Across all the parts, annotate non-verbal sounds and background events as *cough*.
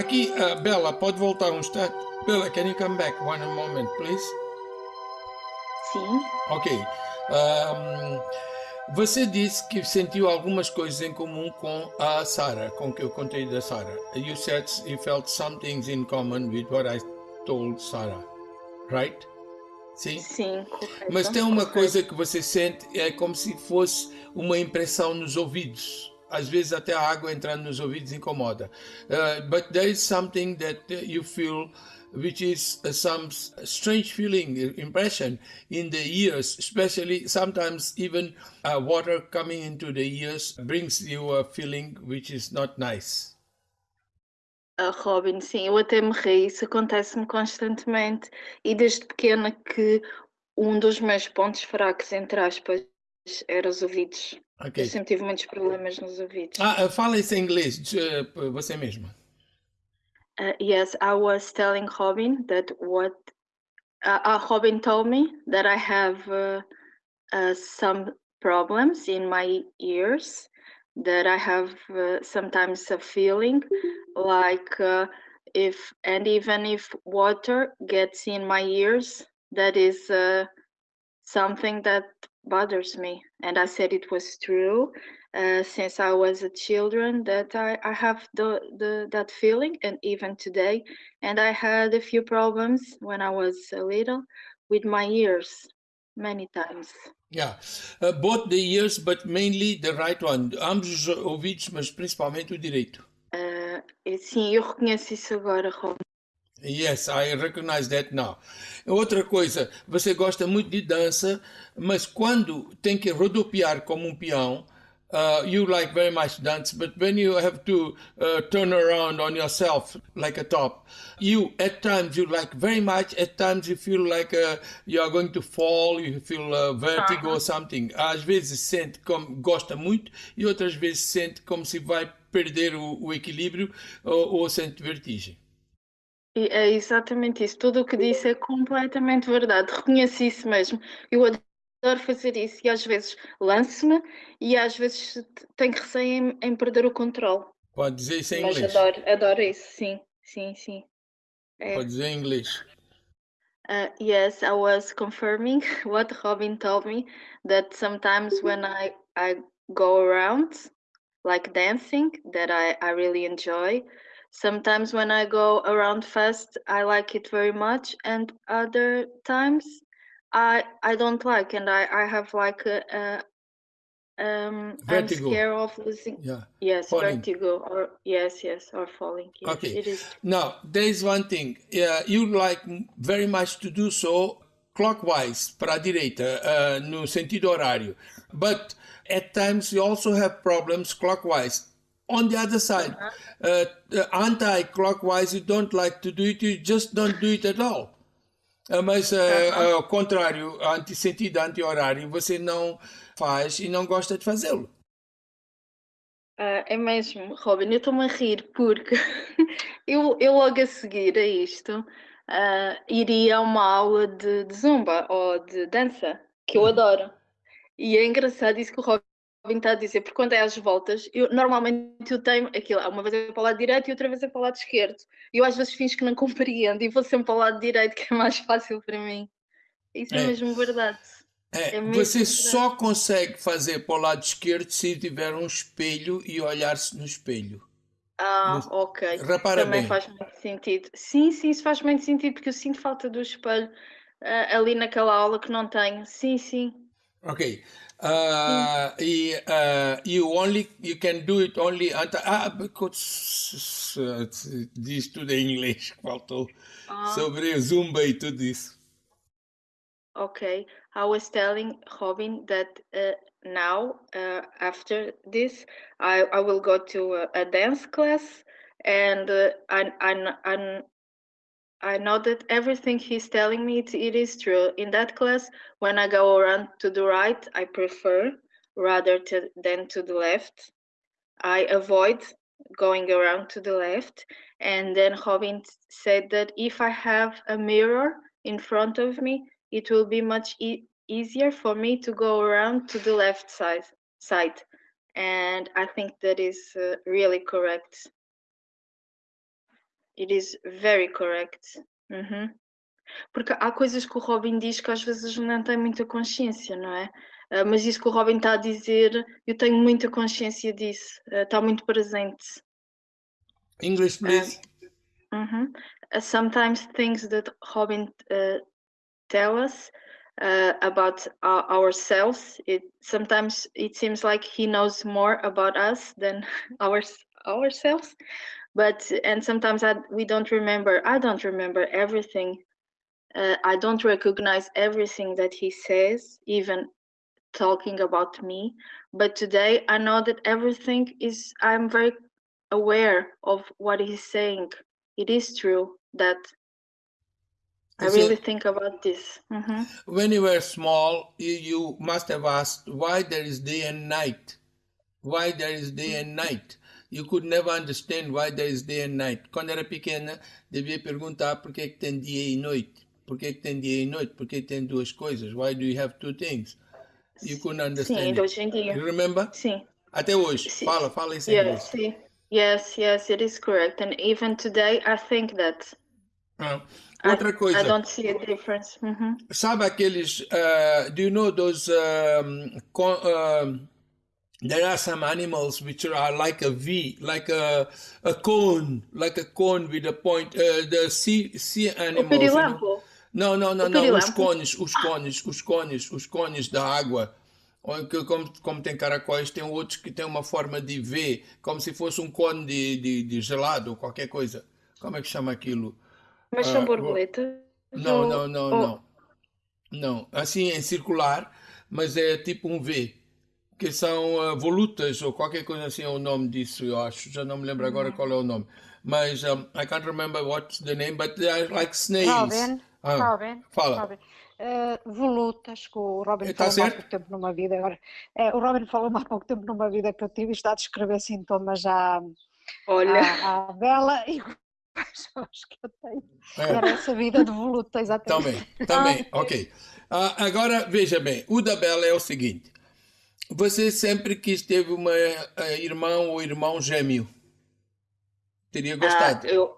aqui, uh, Bela, pode voltar um instante? Bella, can you come back one moment, please? Sim. Ok. Um, você disse que sentiu algumas coisas em comum com a Sarah, com que eu contei da Sarah. You said you felt some things in common with what I told Sarah, right? Sim? Sim, correto. Mas tem uma coisa que você sente, é como se fosse uma impressão nos ouvidos. Às vezes até a água entrando nos ouvidos incomoda. Uh, but there is something that you feel which is some strange feeling, impression in the ears, especially sometimes even uh, water coming into the ears brings you a feeling which is not nice. Uh, Robin, sim, eu até me ri, isso acontece-me constantemente e desde pequena que um dos meus pontos fracos, entre aspas, era os ouvidos. Okay. Eu sempre tive muitos problemas nos ouvidos. Ah, fala isso em inglês, você mesma. Uh, yes, I was telling Robin that what uh, uh, Robin told me that I have uh, uh, some problems in my ears, that I have uh, sometimes a feeling like if, and even if water gets in my ears, that is something that bothers me. And I said it was true uh, since I was a children that I, I have the, the that feeling and even today and I had a few problems when I was a little with my ears many times. Yeah, uh, both the ears but mainly the right one. Ambos os ouvidos, mas principalmente o direito. Uh, sim, eu reconheço isso agora, Ron. Yes, I recognize that now. Outra coisa, você gosta muito de dança, mas quando tem que rodopiar como um peão, uh, you like very much dance, but when you have to uh, turn around on yourself like a top, you at times you like very much, at times you feel like uh, you are going to fall, you feel uh, vertigo -huh. or something. Às vezes sente como gosta muito e outras vezes sente como se vai perder o, o equilíbrio ou, ou sente vertigem. É exatamente isso. Tudo o que disse é completamente verdade. Reconheci isso mesmo. Eu adoro fazer isso e às vezes lanço-me e às vezes tenho receio em, em perder o controle. Pode dizer isso em Mas inglês. adoro, adoro isso, sim, sim, sim. É. Pode dizer em inglês. Uh, yes, I was confirming *laughs* what Robin told me that sometimes when I I go around like dancing that I I really enjoy. Sometimes when I go around fast, I like it very much, and other times I I don't like, and I I have like a, a um vertigo. I'm scared of losing. Yeah. Yes, falling. vertigo or yes, yes, or falling. Yes, okay. It is. Now there is one thing. Yeah, you like very much to do so clockwise para a direita, uh, no sentido horário, but at times you also have problems clockwise. On the other side, uh -huh. uh, anti-clockwise, you don't like to do it. You just don't do it at all. Ah, mas, uh, ao contrário, anti-sentido, anti-horário, você não faz e não gosta de fazê-lo. Uh, é mesmo, Robin, eu estou-me a rir porque *laughs* eu, eu logo a seguir a isto uh, iria a uma aula de, de, zumba ou de dança, que eu uhum. adoro. E é engraçado isso que o Robin está a dizer, porque quando é às voltas, eu normalmente eu tenho aquilo, uma vez é para o lado direito e outra vez é para o lado esquerdo. E eu às vezes finjo que não compreendo e vou sempre para o lado direito, que é mais fácil para mim. Isso é, é mesmo verdade. É, é você verdade. só consegue fazer para o lado esquerdo se tiver um espelho e olhar-se no espelho. Ah, no... ok. Repara Também bem. faz muito sentido. Sim, sim, isso faz muito sentido, porque eu sinto falta do espelho uh, ali naquela aula que não tenho. Sim, sim. Ok. Uh, uh, you only you can do it only at, ah, because uh, tudo em inglês faltou ah. sobre zumba e tudo isso. Okay, I was telling Robin that uh, now uh, after this I I will go to a, a dance class and uh, I I I I know that everything he's telling me, it, it is true. In that class, when I go around to the right, I prefer rather to, than to the left. I avoid going around to the left. And then Robin said that if I have a mirror in front of me, it will be much e easier for me to go around to the left side. side. And I think that is uh, really correct. It is very correct. Uhum. Porque há coisas que o Robin diz que às vezes não tem muita consciência, não é? Uh, mas isso que o Robin está a dizer, eu tenho muita consciência disso, uh, está muito presente. English, please. Uh, -huh. sometimes things that Robin tell us about our, ourselves, it sometimes it seems like he knows more about us than *laughs* our, ourselves. But and sometimes I, we don't remember. I don't remember everything uh, I don't recognize everything that he says, even talking about me. But today I know that everything is, I'm very aware of what he's saying. It is true that I really think about this. Mm -hmm. When you were small, you, you must have asked why there is day and night. Why there is day and night. You could never understand why there is day and night. Quando era pequena, devia perguntar por que tem dia e noite. Por que, que tem dia e noite? Por que tem duas coisas? Why do you have two things? You couldn't understand. Sim, hoje em dia. You remember? Sim. Até hoje. Sim. Fala, fala isso yes, inglês. Sim. Yes, yes, it is correct. And even today, I think that. Ah, outra coisa. I don't see a difference. Mm -hmm. Sabe aqueles. Uh, do you know those. Um, uh, there are some animals which are like a V, like a, a cone, like a cone with a point. Uh, the sea, sea animals. You know? Não, não, não, não. Os cones, os cones, os cones, os cones da água. Como, como tem caracóis, tem outros que tem uma forma de V, como se fosse um cone de, de, de gelado ou qualquer coisa. Como é que chama aquilo? Mas são uh, borboletas? Não, não, não, não. Não, assim em circular, mas é tipo um V, que são uh, volutas ou qualquer coisa assim é o nome disso, eu acho. Já não me lembro agora uhum. qual é o nome. Mas um, I can't remember what's the name, but they are like snails. Robin. Ah, Robin, fala. Robin. Uh, volutas, que o Robin tá falou há pouco tempo numa vida. Agora, é, o Robin falou há pouco tempo numa vida que eu tive está a descrever sintomas à, Olha. à, à Bela e acho que eu tenho. É. Era essa vida de voluta, exatamente. Também, também, ah, ok. Uh, agora, veja bem, o da Bela é o seguinte. Você sempre quis ter uma uh, irmã ou irmão gêmeo? Teria gostado? Ah, eu,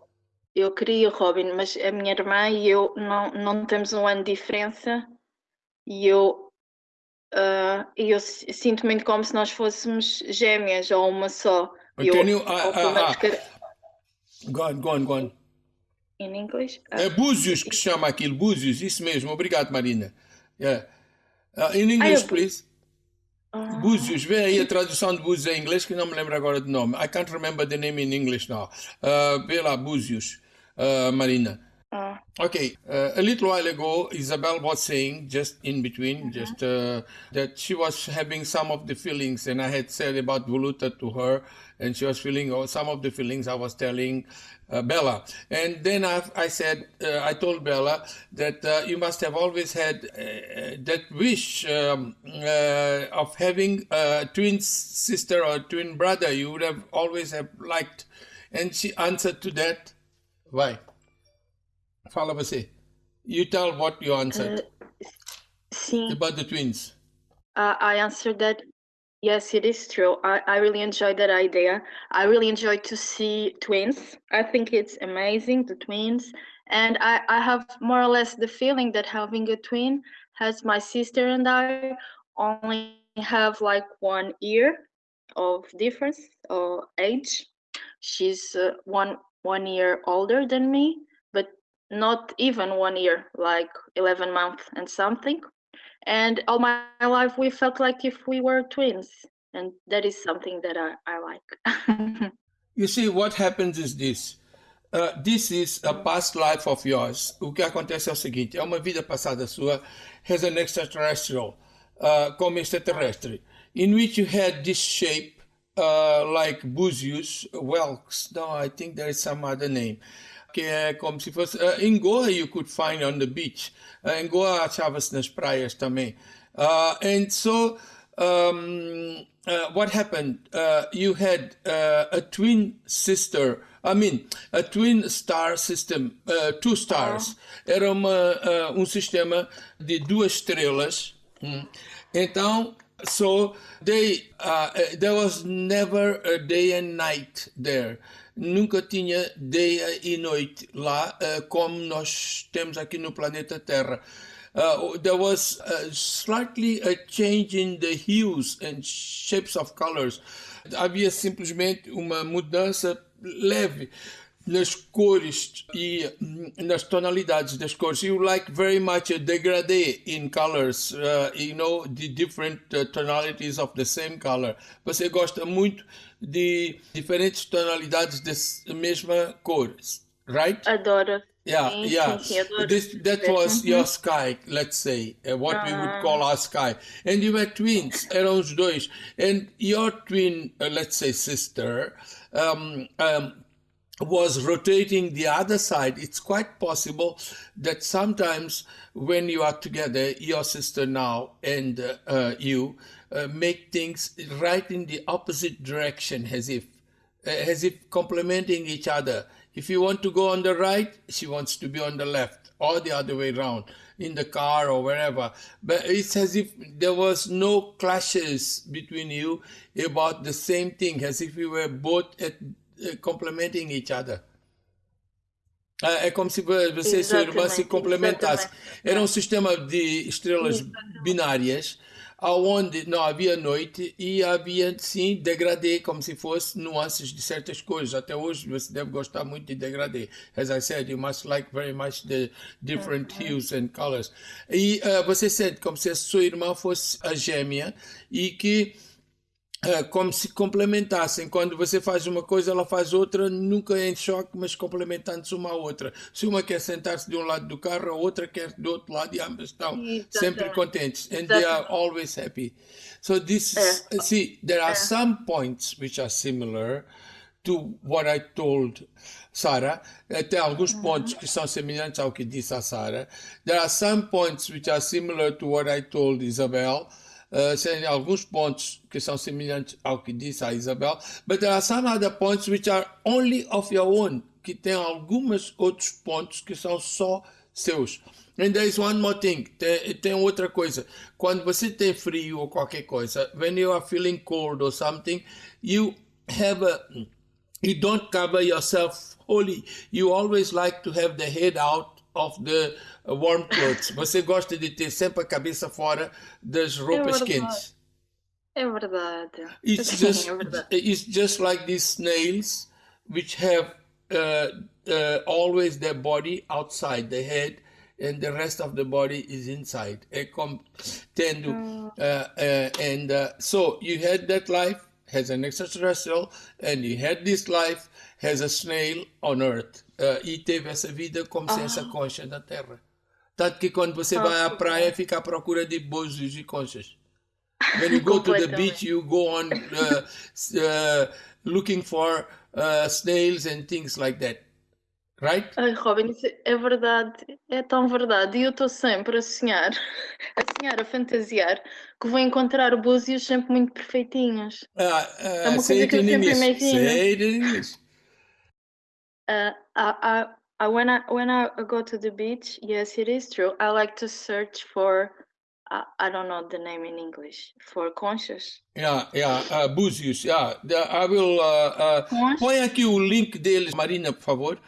eu queria, Robin, mas a minha irmã e eu não, não temos um ano de diferença e eu, uh, eu sinto muito como se nós fôssemos gêmeas ou uma só. Eu, Can you, uh, uh, uh, go on, go on, go on. In English? Uh, é Búzios que chama aquilo, Búzios, isso mesmo. Obrigado, Marina. Yeah. Uh, in English, please. Búzios, vê aí a tradução de Búzios em inglês que não me lembro agora do nome. I can't remember the name in English now. Uh, vê lá, Búzios. uh, Marina. Uh. Okay, uh, a little while ago, Isabel was saying, just in between, mm -hmm. just uh, that she was having some of the feelings, and I had said about Voluta to her, and she was feeling oh, some of the feelings I was telling uh, Bella. And then I, I said, uh, I told Bella that uh, you must have always had that wish um, of having a twin sister or twin brother. You would have always have liked. And she answered to that Vai. Fala você. You tell what you answered. Uh, sim. About the twins. Uh, I answered that yes, it is true. I, I really enjoyed that idea. I really enjoyed to see twins. I think it's amazing, the twins. And I, I have more or less the feeling that having a twin has my sister and I only have like one year of difference or age. She's uh, one one year older than me, not even one year, like 11 months and something. And all my life, we felt like if we were twins. And that is something that I, I like. *laughs* you see, what happens is this. Uh, this is a past life of yours. O que acontece é o seguinte: é uma vida passada sua as an extraterrestrial, uh, como extraterrestre, in which you had this shape uh, like Buzius, Welks, no, I think there is some other name, que é como se fosse... Uh, in Goa you could find on the beach. Uh, em Goa achava-se nas praias também. Uh, and so, um, what happened? You had a twin sister, I mean, a twin star system, two stars. Ah. Era uma, um sistema de duas estrelas. Hum. Então, So they, uh, there was never a day and night there. Nunca tinha dia e noite lá, uh, como nós temos aqui no planeta Terra. Uh, there was slightly a change in the hues and shapes of colors. Havia simplesmente uma mudança leve nas cores e nas tonalidades das cores. You like very much a degradé in colors, uh, you know, the different uh, tonalities of the same color. Você gosta muito de diferentes tonalidades da mesma cor, right? Adoro. Yeah, sim, yeah. Sim, sim, this, that was your sky, let's say, uh, what -huh. we would call our sky. And you were twins, eram os dois. And your twin, uh, let's say, sister, um, um, was rotating the other side, it's quite possible that sometimes when you are together, your sister now and uh, you uh, make things right in the opposite direction, as if uh, as if complementing each other. If you want to go on the right, she wants to be on the left, or the other way around in the car or wherever. But it's as if there was no clashes between you about the same thing, as if you were both at complementing each other. É, é como se você e sua irmã se complementasse. Era um sistema de estrelas exatamente. binárias, onde não havia noite e havia, sim, degradê, como se fosse nuances de certas coisas. Até hoje você deve gostar muito de degradê. As I said, you must like very much the different hues and colors. E uh, você sente como se a sua irmã fosse a gêmea e que é, como se complementassem. Quando você faz uma coisa, ela faz outra, nunca em choque, mas complementando-se uma à outra. Se uma quer sentar-se de um lado do carro, a outra quer do outro lado e ambas estão Exatamente. sempre contentes. And they are always happy. So this, é. see, there are é. some points which are similar to what I told Sarah. Tem alguns uhum. pontos que são semelhantes ao que disse a Sarah. There are some points which are similar to what I told Isabel. Uh, alguns pontos que são semelhantes ao que disse a Isabel, but there are some other points which are only of your own, que tem alguns outros pontos que são só seus. And there is one more thing, tem, tem outra coisa. Quando você tem frio ou qualquer coisa, when you are feeling cold or something, you have a, you don't cover yourself wholly. You always like to have the head out of the warm clothes. Você gosta de ter sempre a cabeça fora das roupas é quentes. É verdade. It's just, é verdade. It's just like these snails, which have uh, uh, always their body outside the head, and the rest of the body is inside. É como tendo, uh, uh, and uh, so you had that life as an extraterrestrial, and he had this life as a snail on Earth. Uh, e teve essa vida como se essa ah. concha na Terra. Tanto que quando você vai à praia, fica à procura de búzios e conchas. When you go to the beach, you go on uh, uh, looking for uh, snails and things like that. Right? Ai, Robin, isso é verdade. É tão verdade. E eu estou sempre a sonhar, *laughs* a sonhar, a fantasiar, que vou encontrar búzios sempre muito perfeitinhos. Ah, é uma coisa que eu sempre imagino. Say it in English. Uh, I, I, I, when I when I go to the beach, yes, it is true. I like to search for. Uh, I don't know the name in English for conscious. Yeah, yeah, uh, Búzios. Yeah, I will. Uh, uh, põe aqui o link deles, Marina, por favor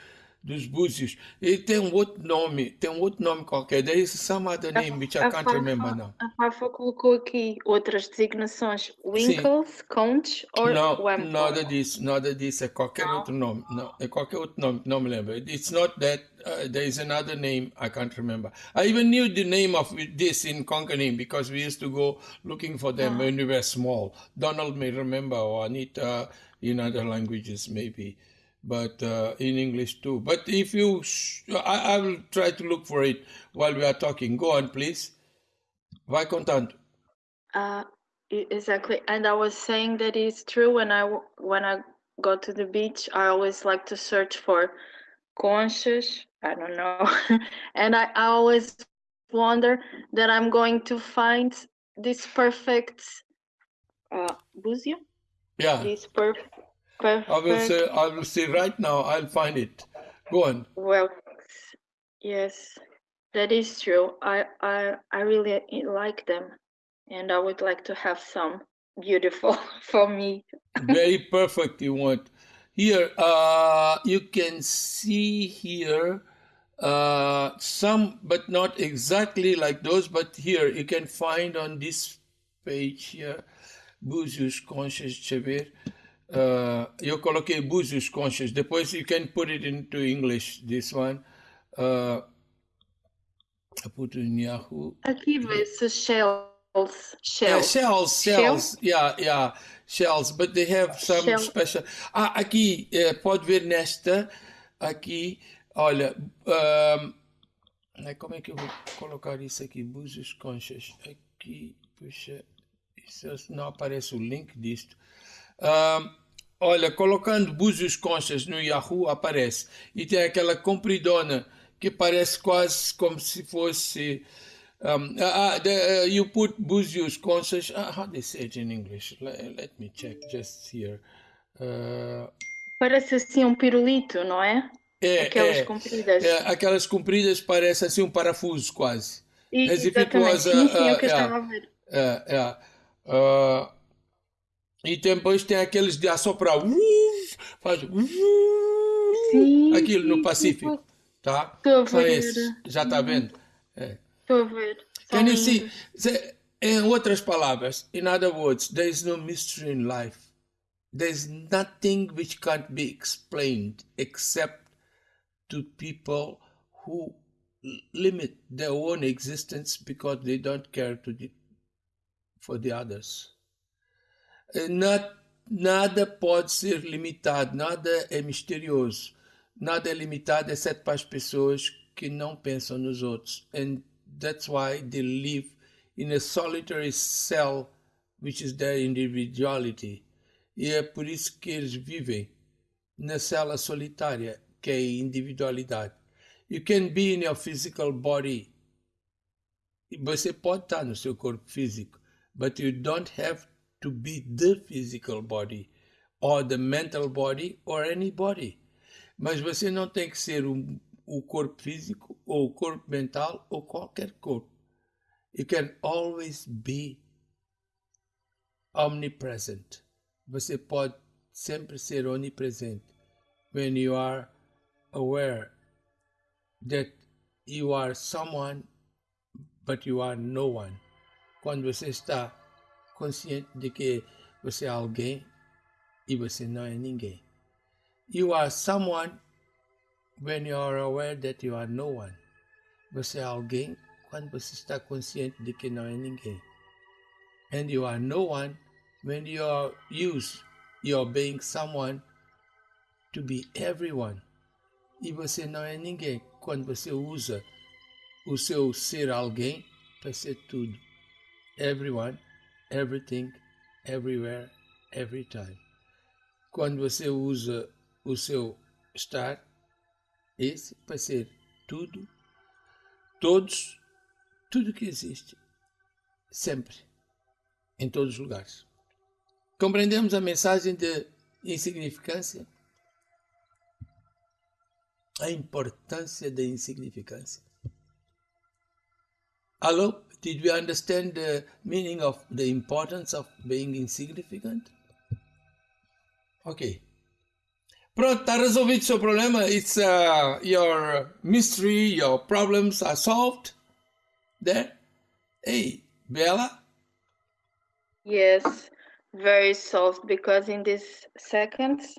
dos Búzios. Ele tem um outro nome, tem um outro nome qualquer. There is some other name which I can't remember now. A Rafa colocou aqui outras designações. Winkles, Conch ou Não, nada disso, nada disso. É qualquer não. outro nome. Não, é qualquer outro nome, não me lembro. It's not that. Uh, there is another name I can't remember. I even knew the name of this in Conkanim because we used to go looking for them when we were small. Donald may remember or Anita in other languages maybe but uh, in English too. But if you, I, I, will try to look for it while we are talking. Go on, please. Vai contando. Uh, exactly, and I was saying that it's true. When I when I go to the beach, I always like to search for conscious. I don't know, *laughs* and I, I always wonder that I'm going to find this perfect uh, buzio. Yeah. This perfect Perfect. I will say, I will say right now, I'll find it. Go on. Well, yes, that is true. I, I, I really like them. and I would like to have some beautiful *laughs* for me. Very perfect. You want here. Uh, you can see here uh, some, but not exactly like those. But here you can find on this page here, Conchas. Deixa ver. Uh, eu coloquei Búzios Conchas. Depois you can put it into English. This one. Uh, I put in Yahoo. Aqui vê-se shells. Shells. Yeah, shells, shells. Yeah, yeah, shells. But they have some Shell. special. Ah, aqui, eh, pode ver nesta. Aqui, olha. ahm, né, como é que eu vou colocar isso aqui? Búzios conchas. Aqui, puxa. Isso não aparece o link disto. Ahm, olha, colocando Búzios conchas no Yahoo aparece. E tem aquela compridona que parece quase como se fosse. Um, uh, uh, the, uh, you put Búzios conchas. Uh, how they say it in English? Let, let me check just here. Parece assim um pirulito, não é? é, Aquelas é, compridas. é, aquelas compridas parecem assim um parafuso quase. E- as if it exatamente. was sim, sim, é o que eu yeah. estava a ver. É, é. E depois tem aqueles de assoprar. Faz. Sim, aquilo no Pacífico. Tá? Estou a ver. esses. Já está vendo? É. Estou a ver. São Can you see? lindos. Se- Em outras palavras, in other words, there is no mystery in life. There is nothing which can't be explained except to people who limit their own existence because they don't care to the, for the others. Na- nada pode ser limitado, nada é misterioso, nada é limitado exceto para as pessoas que não pensam nos outros. And that's why they live in a solitary cell, which is their individuality. E é por isso que eles vivem na cela solitária, que é a individualidade. You can be in your physical body. Você pode estar no seu corpo físico, but you don't have to be the physical body, or the mental body, or any body. Mas você não tem que ser um, o corpo físico, ou o corpo mental, ou qualquer corpo. You can always be omnipresent. Você pode sempre ser onipresente. When you are aware that you are someone, but you are no one. Quando você está consciente de que você é alguém e você não é ninguém. You are someone when you are aware that you are no one. Você é alguém quando você está consciente de que não é ninguém. And you are no one when you are used, you are being someone to be everyone. E você não é ninguém quando você usa o seu ser alguém para ser tudo. Everyone, everything, everywhere, every time. Quando você usa o seu estar, esse para ser tudo, todos, tudo que existe, sempre, em todos os lugares. Compreendemos a mensagem de insignificância? A importância da insignificância. Hello, did we understand the meaning of the importance of being insignificant? Ok. Pronto, está resolvido o seu problema. It's uh, your mystery, your problems are solved. There. Hey, Bella. Yes, very soft because in these seconds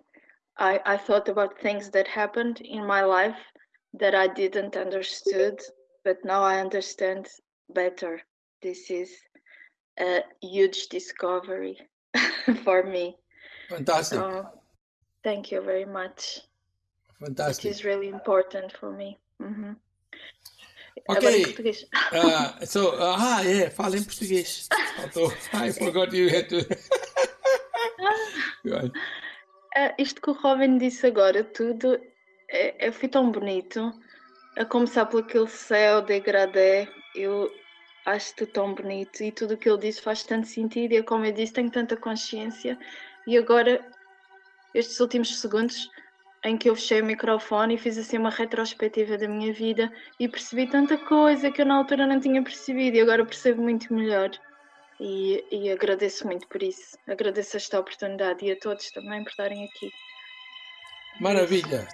I, I thought about things that happened in my life that I didn't understood, but now I understand better. This is a huge discovery *laughs* for me. Fantastic. So thank you very much. It Fantastic. is really important for me. Ok. Agora em português. Uh, so, uh, ah, yeah, fala em português. Faltou. *laughs* I forgot you had to. *laughs* Ah, isto que o Robin disse agora, tudo, é, é, foi tão bonito. A começar por aquele céu degradê, eu acho tudo tão bonito e tudo o que ele disse faz tanto sentido. E é como eu disse, tenho tanta consciência. E agora, estes últimos segundos em que eu fechei o microfone e fiz assim uma retrospectiva da minha vida e percebi tanta coisa que eu na altura não tinha percebido e agora percebo muito melhor. E, e agradeço muito por isso. Agradeço esta oportunidade e a todos também por estarem aqui. Maravilha.